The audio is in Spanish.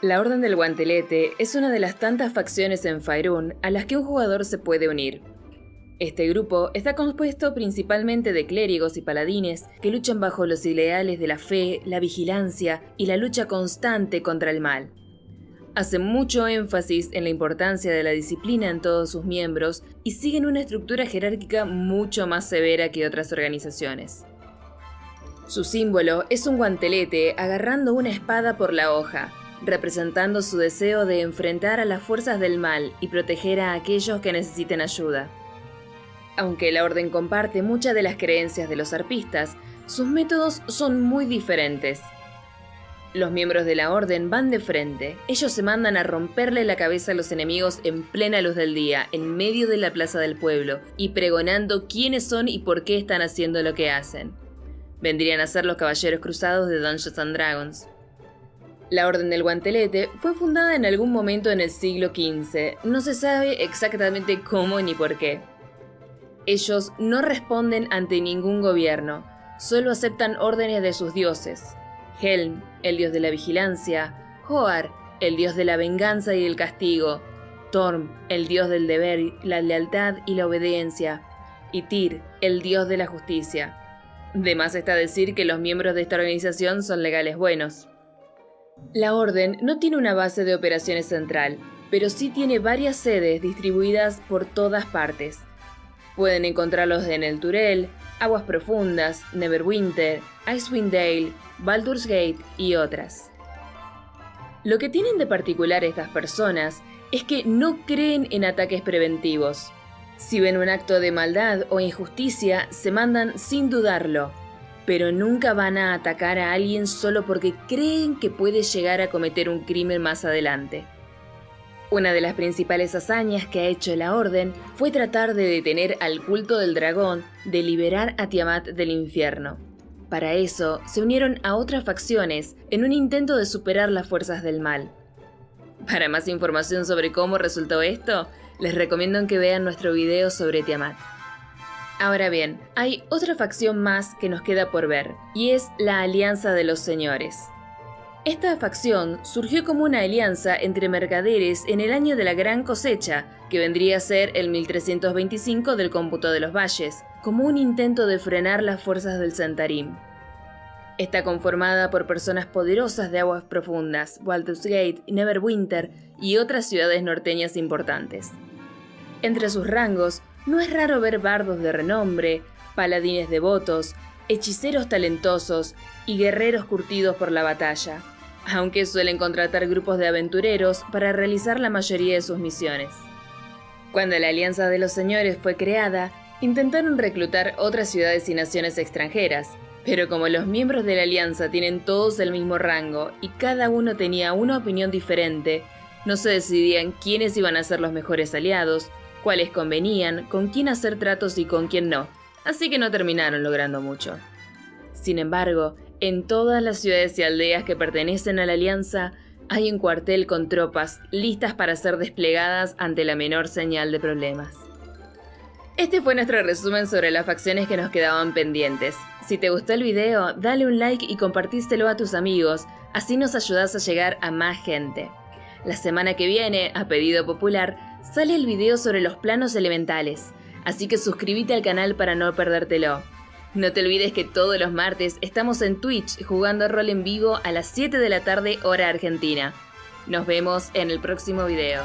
La Orden del Guantelete es una de las tantas facciones en Faerun a las que un jugador se puede unir. Este grupo está compuesto principalmente de clérigos y paladines que luchan bajo los ideales de la fe, la vigilancia y la lucha constante contra el mal. Hace mucho énfasis en la importancia de la disciplina en todos sus miembros y siguen una estructura jerárquica mucho más severa que otras organizaciones. Su símbolo es un guantelete agarrando una espada por la hoja, representando su deseo de enfrentar a las fuerzas del mal y proteger a aquellos que necesiten ayuda. Aunque la orden comparte muchas de las creencias de los arpistas, sus métodos son muy diferentes. Los miembros de la orden van de frente, ellos se mandan a romperle la cabeza a los enemigos en plena luz del día, en medio de la plaza del pueblo, y pregonando quiénes son y por qué están haciendo lo que hacen. Vendrían a ser los caballeros cruzados de Dungeons and Dragons. La Orden del Guantelete fue fundada en algún momento en el siglo XV, no se sabe exactamente cómo ni por qué. Ellos no responden ante ningún gobierno, solo aceptan órdenes de sus dioses. Helm, el dios de la vigilancia, Hoar, el dios de la venganza y el castigo, Torm, el dios del deber, la lealtad y la obediencia, y Tyr, el dios de la justicia. De más está decir que los miembros de esta organización son legales buenos. La Orden no tiene una base de operaciones central, pero sí tiene varias sedes distribuidas por todas partes. Pueden encontrarlos en el Turel, Aguas Profundas, Neverwinter, Icewind Dale, Baldur's Gate y otras. Lo que tienen de particular estas personas es que no creen en ataques preventivos. Si ven un acto de maldad o injusticia, se mandan sin dudarlo, pero nunca van a atacar a alguien solo porque creen que puede llegar a cometer un crimen más adelante. Una de las principales hazañas que ha hecho la Orden fue tratar de detener al culto del dragón de liberar a Tiamat del infierno. Para eso, se unieron a otras facciones en un intento de superar las fuerzas del mal. Para más información sobre cómo resultó esto, les recomiendo que vean nuestro video sobre Tiamat. Ahora bien, hay otra facción más que nos queda por ver, y es la Alianza de los Señores. Esta facción surgió como una alianza entre mercaderes en el año de la Gran Cosecha, que vendría a ser el 1325 del cómputo de los valles, como un intento de frenar las fuerzas del Centarim. Está conformada por personas poderosas de aguas profundas, Baldur's Gate, Neverwinter y otras ciudades norteñas importantes. Entre sus rangos no es raro ver bardos de renombre, paladines devotos, hechiceros talentosos y guerreros curtidos por la batalla, aunque suelen contratar grupos de aventureros para realizar la mayoría de sus misiones. Cuando la Alianza de los Señores fue creada, intentaron reclutar otras ciudades y naciones extranjeras, pero como los miembros de la Alianza tienen todos el mismo rango y cada uno tenía una opinión diferente, no se decidían quiénes iban a ser los mejores aliados cuáles convenían, con quién hacer tratos y con quién no, así que no terminaron logrando mucho. Sin embargo, en todas las ciudades y aldeas que pertenecen a la Alianza, hay un cuartel con tropas listas para ser desplegadas ante la menor señal de problemas. Este fue nuestro resumen sobre las facciones que nos quedaban pendientes. Si te gustó el video, dale un like y compartíselo a tus amigos, así nos ayudas a llegar a más gente. La semana que viene, a pedido popular, sale el video sobre los planos elementales, así que suscríbete al canal para no perdértelo. No te olvides que todos los martes estamos en Twitch jugando rol en vivo a las 7 de la tarde hora argentina. Nos vemos en el próximo video.